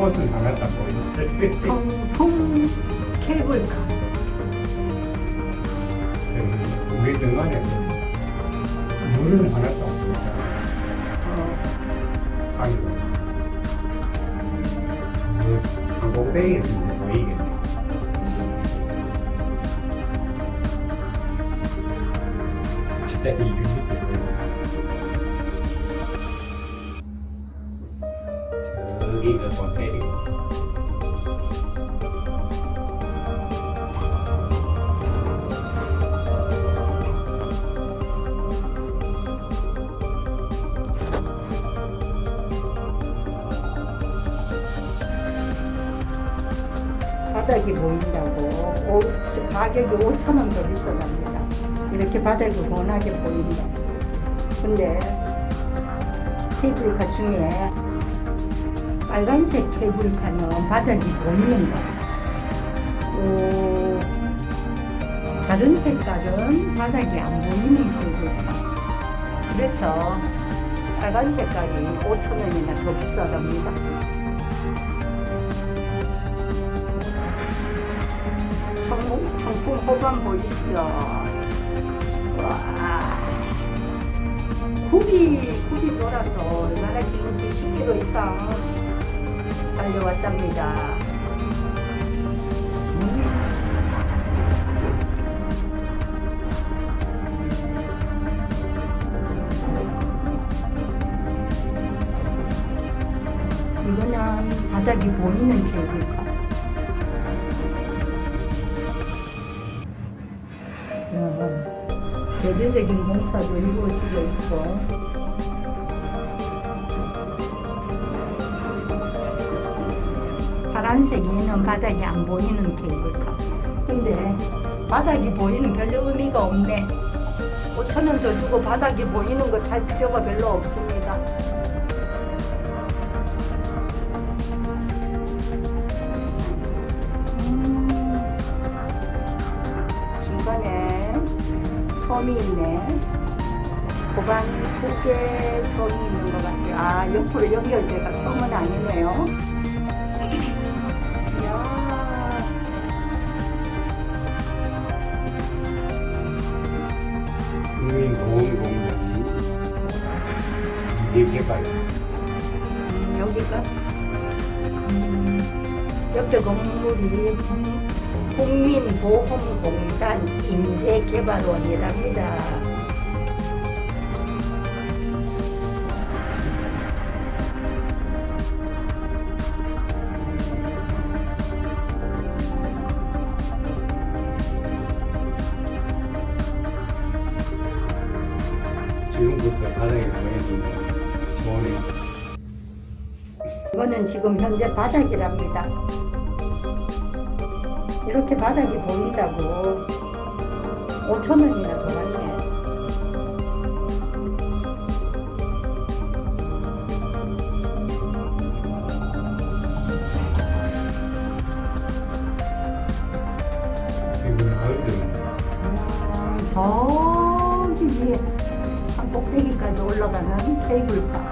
딱 보이는데 정통 케이블카. 우리 등간에 물은. 그 상공대에서 이제 보이겠네. 진짜 이 바닥이 보인다고 오, 가격이 5천 원 더 비싸답니다. 이렇게 바닥이 훤하게 보인다. 근데 케이블카 중에 빨간색 케이블카는 바닥이 보이는 거. 또 다른 색깔은 바닥이 안 보이는 케이블카. 그래서 빨간 색깔이 5천 원이나 더 비싸답니다. 청풍, 청풍 호반 보이시죠? 와. 굽이, 굽이 돌아서 얼마나 긴지 10km 이상 달려왔답니다. 이거는 바닥이 보이는 케이 어, 대대적인 공사도 이루어지고 있고. 파란색이는 바닥이 안 보이는 케이블카. 근데 바닥이 보이는 별로 의미가 없네. 5천원 더 주고 바닥이 보이는 거 살 필요가 별로 없습니다. 음, 중간에 섬이 있네. 고반 속에 섬이 있는 것 같아요. 아, 옆으로 연결돼가 섬은 아니네요. 이야, 국민보험공단이 이제 개발. 음, 여기가 음, 옆에 건물이 국- 국민보험공단 인재개발원이랍니다. 지금부터 바닥에 좋네. 이거는 지금 현재 바닥이랍니다. 이렇게 바닥이 보인다고 5천 원이나 더 받네. 지금 마을들은 음, 저기 위에 산 꼭대기까지 올라가는 케이블카.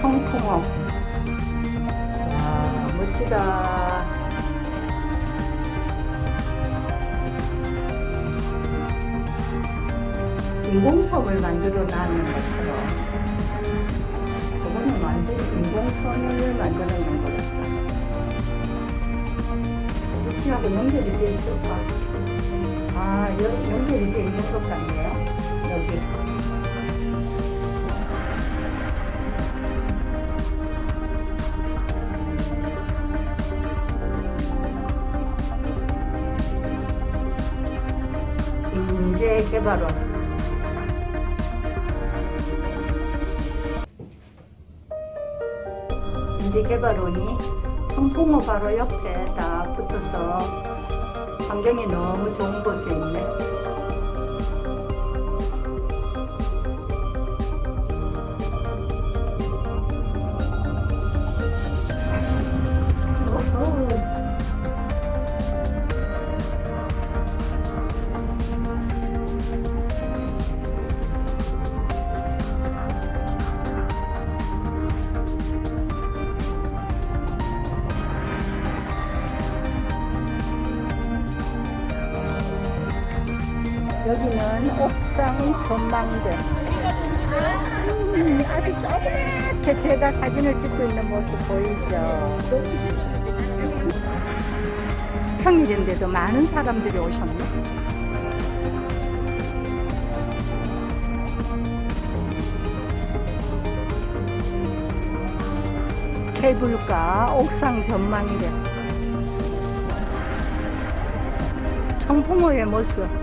청풍호. 와, 멋지다. 인공섬을 만들어 놨는 것처럼. 저거는 완전히 인공섬을 만들어 놓은 것 같다. 어찌하고 연결이 돼 있을까? 아, 연, 연결이 돼 있는 것 같네요. 여기. 인재개발원. 인재개발원이 청풍호 바로 옆에 딱 붙어서 환경이 너무 좋은 곳에 있네. 여기는 옥상 전망대. 음, 아주 조그맣게 제가 사진을 찍고 있는 모습 보이죠? 평일인데도 많은 사람들이 오셨네. 케이블카 옥상 전망이래. 청풍호의 모습.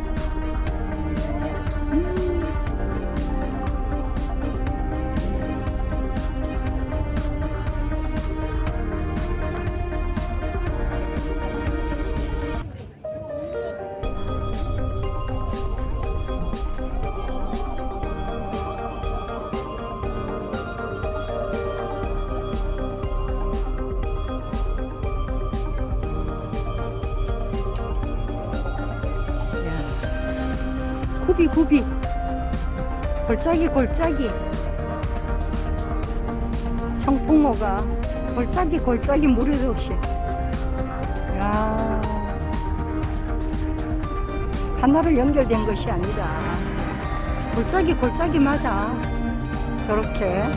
야. 굽이 굽이 골짜기 골짜기. 청풍호가 골짜기 골짜기 무르듯이. 야. 하나로 연결된 것이 아니라 골짜기 골짜기마다 저렇게